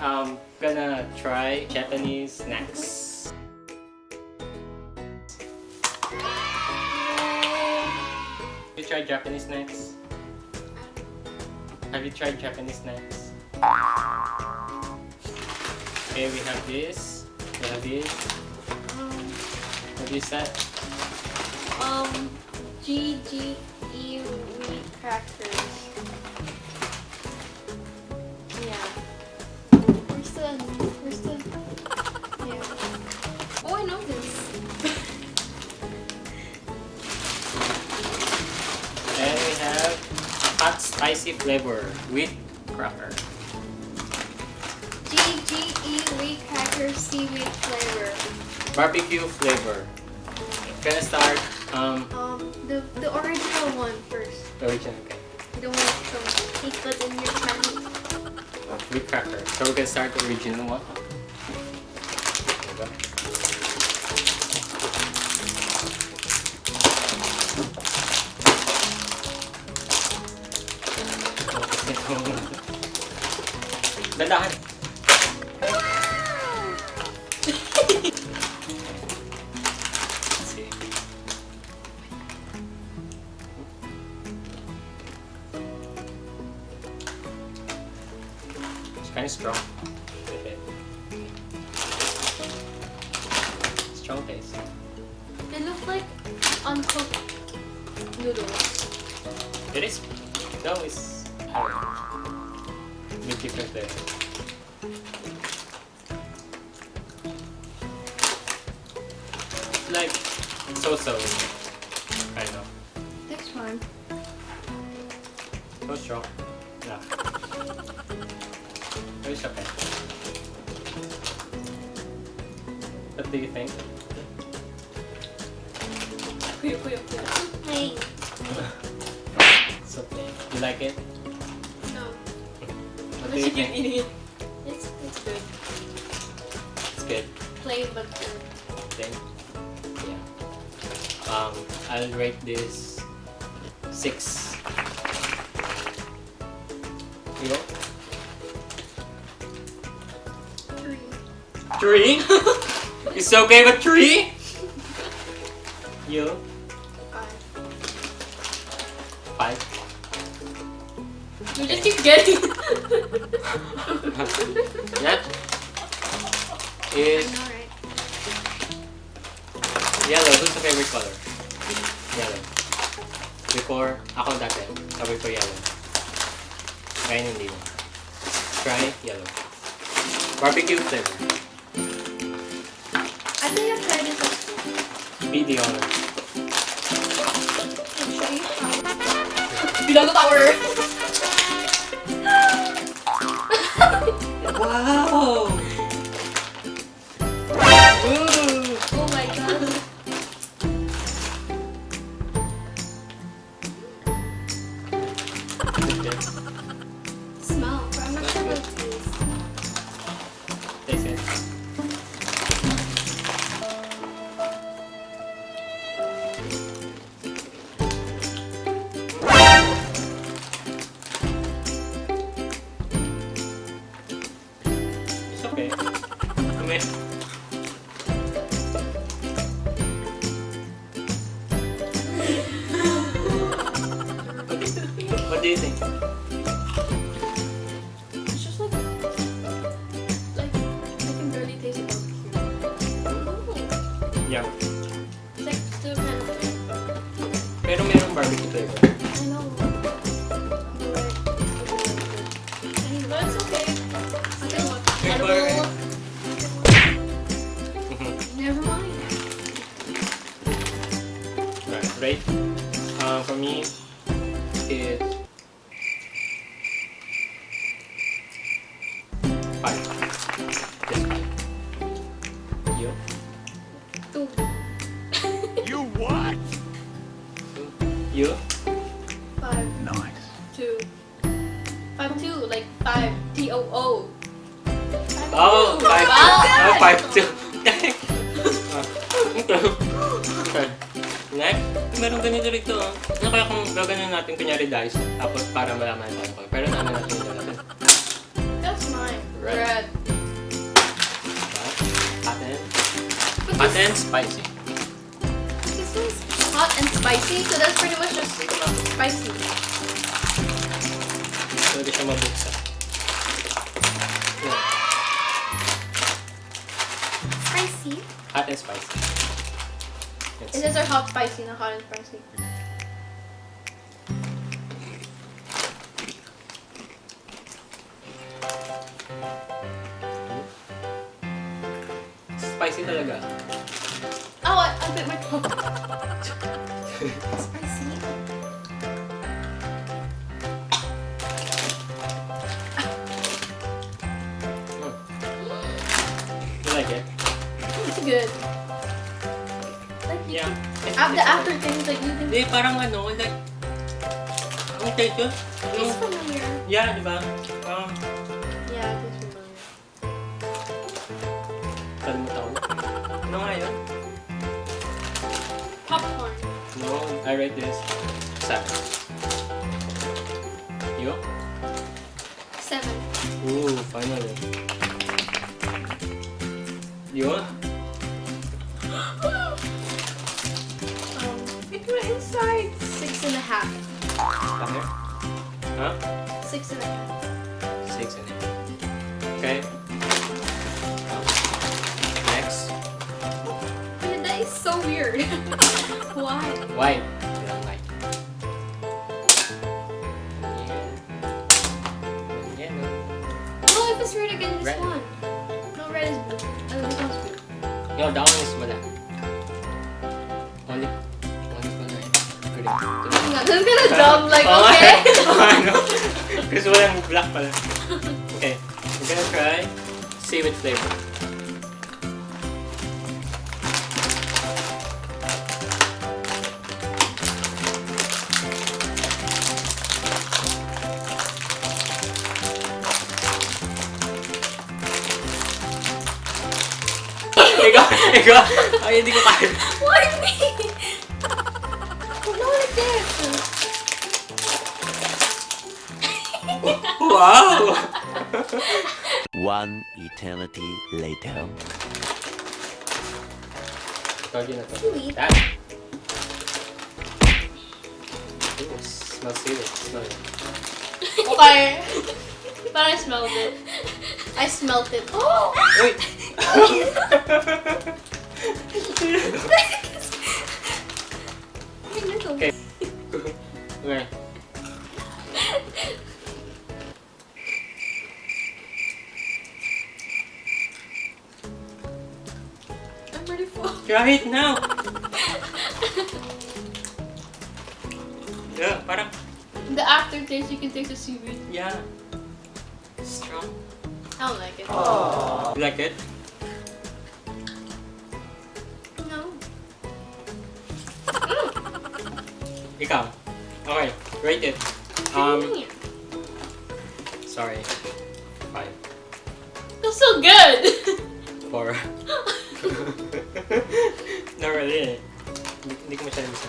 I'm gonna try Japanese snacks. You tried Japanese snacks? Have you tried Japanese snacks? Okay, we have this. We have this. What is that? Um, GGE wheat crackers. Spicy flavor with cracker. GGE wheat cracker seaweed flavor. Barbecue flavor. Gonna start um Um, the, the original one first. the original okay. Want some cake that's in your with cracker. So we're gonna start the original one. Dandahan. Let's see. It's kind of strong. Okay. Strong taste. They look like uncooked noodles. It is. No, it's. I don't know. With different flavor. Like so-so. I know. This one. So strong. Yeah. But it's okay. What do you think? Kuya, kuya, kuya. Hey. It's okay. You like it? No. What do you think? eating it. It's, it's good. It's good. Plain but good. Then, yeah. Um, I'll rate this six. You? Three. Three? it's okay with three? You? Five. Five. You just keep getting That is Alright. Yellow. Who's the favorite color? Yellow. Before, ako dati, sabi ko yellow. Ngayon hindi na. Try yellow. Barbecue flavor. I think I've tried this at school. Do you think? It's just like, like, I can barely taste it. Yeah. It's like still kind of. Pero merong barbecue flavor. I know. But, but it's okay. Okay, what? Edible. Mhm. Never mind. Right, rate uh, for me is You? Five. Nice. Two. Five two, like five. T O O. Oh, five two. Wow. Oh, five two. okay. Next, meron ganito rito. oh. Ano kaya kung gaganon natin kunyari dice, tapos para malaman tayo. Pero namin natin yung natin. That's mine. Red. Red. This, and spicy. Spicy, so that's pretty much just spicy. Pwede siya mabuksan. Yeah. Spicy? Hot and spicy. It says are hot spicy, not hot and spicy. Spicy spicy? You like it? It's good. Like, you Yeah. can- Af- the aftertaste, like, you can... Hindi, parang ano, like... Ang taste yun? It's familiar. yeah, di ba? Parang, Yeah, it is familiar. kalimutan ko. Ano nga yun? Popcorn. I rate this. Seven. You? Seven. Ooh, finally. You? Um, it went inside. Six and a half. Ano? Huh? Six and a half. Six and eight. Okay. Next. That is so weird. Why? White. Green. Hang on, I'm gonna dumb, like, Oo nga. okay? Oo nga, no? Kasi walang black pala. Okay, we're gonna try seaweed flavor. ikaw, ikaw, ay hindi ko kaya. Why me? No, like this. Wow! One eternity later. Told you na That. Ooh, smells seaweed. Smell it. Okay. But I smelled it. I smelled it. Oh! Wait! okay. I'm ready for Try it now! Yeah, parang, the aftertaste. You can taste the seaweed. yeah. Strong. I don't like it. You like it? No. Ikaw. Okay, rate it. Um, sorry. Five. That's so good. Four. Not really. Hindi, ko masyadong gusto.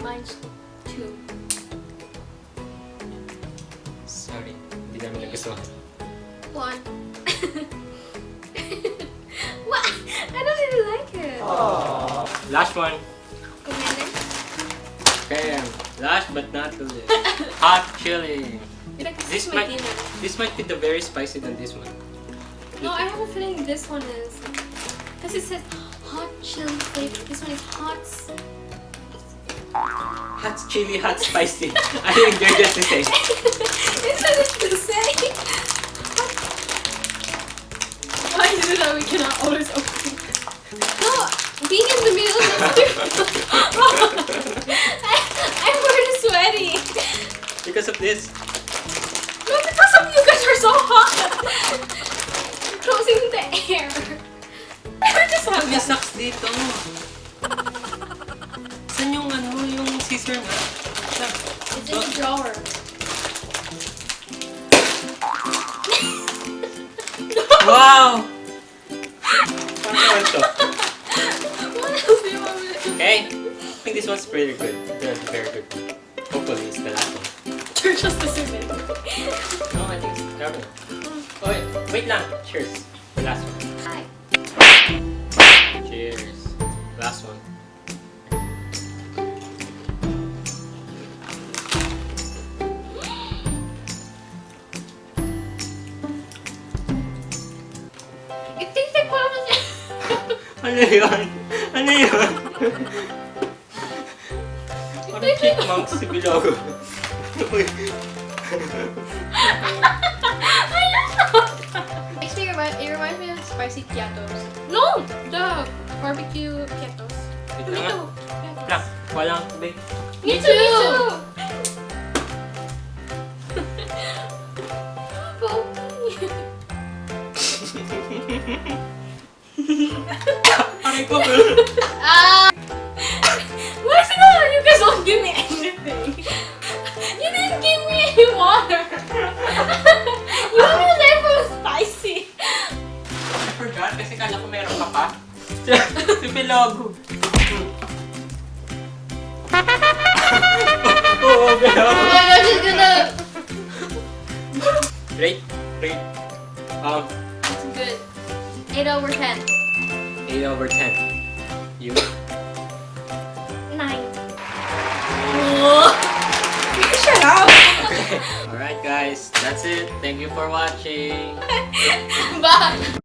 Mine's two. Sorry. Hindi namin nagustuhan. One. what? I don't really like it. Oh last one. Commander? Okay, last but not the least. Hot chili. This this is might-. This might be the very spicy than this one. No, I have a feeling this one is. Because it says hot chili flavor. This one is hot. Hot chili, hot spicy. I think they're just the same. it says it's the same. Why is it that we cannot always open? No, being in the middle is I'm sweaty. Because of this. No, because of you guys are so hot. Closing the air. I just have May that. sucks dito. Saan yung ano, yung scissor nga? It's in the drawer. Wow! Paano naman to? what else do you want me to do? Okay. I think this one's pretty good. Good, very good. It's the last one. You're just assuming. No, I think it's terrible. Mm. Oh, wait, wait lang. Cheers. The last one. Hi. Cheers. Last one. It tastes like parmesan. Ano yun? Ano yun? Parang chipmunk si Bilogo. Uy. Makes me remind, it reminds me of spicy Kyatos. No! The barbecue Kyatos. Wait Me lang too. ah. Lang, walang tubig. Me too! Me too! Aray ko. Ah! Don't give me anything? You didn't give me any water. you want me to say it was spicy. I forgot kasi kala ko meron ka pa. si Bilogo. Oo, Oh Bilogo. my gosh, it's gonna. Rate, rate. Um, It's good. 8 over 10. 8 over 10. You? 9. Shut up! Alright guys, that's it. Thank you for watching. Bye!